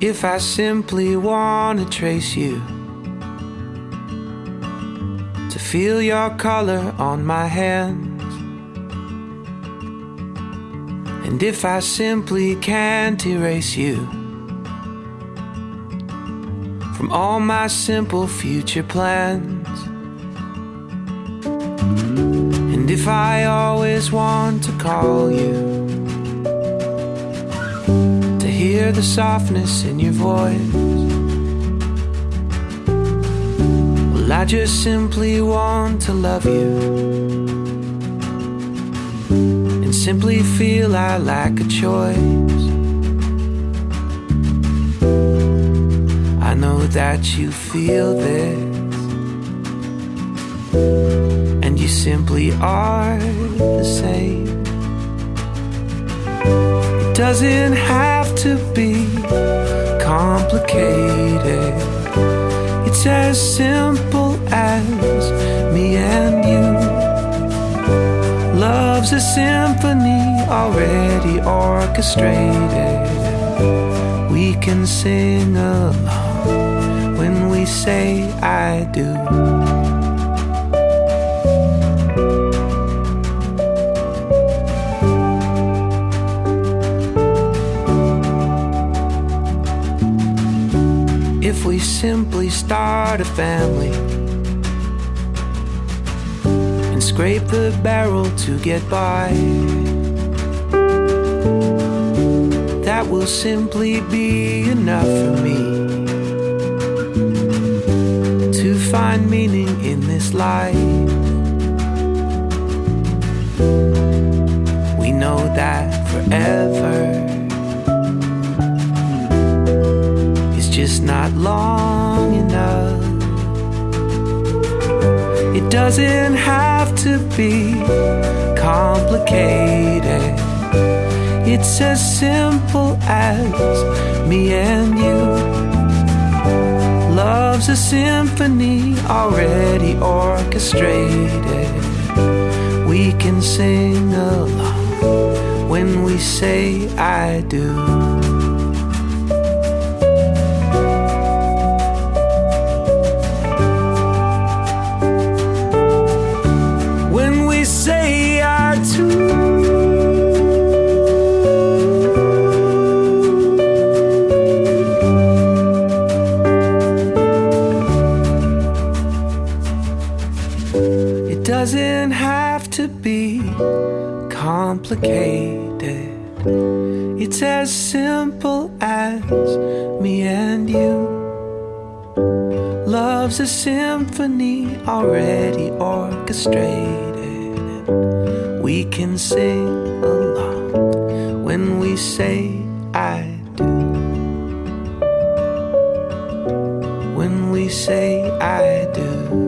If I simply want to trace you, to feel your color on my hands, and if I simply can't erase you from all my simple future plans, and if I always want to call you to hear the softness in your voice. Well, I just simply want to love you simply feel I lack a choice. I know that you feel this, and you simply are the same It doesn't have to be complicated. It's as simple as already orchestrated. We can sing along when we say I do. if we simply start a family and scrape the barrel to get by. Will simply be enough for me to find meaning in this life. We know that forever is just not long enough. It doesn't have to be complicated. It's as simple as me and you. Love's a symphony already orchestrated. We can sing along when we say I do. Doesn't have to be complicated. It's as simple as me and you. Love's a symphony already orchestrated. We can sing along when we say I do. When we say I do.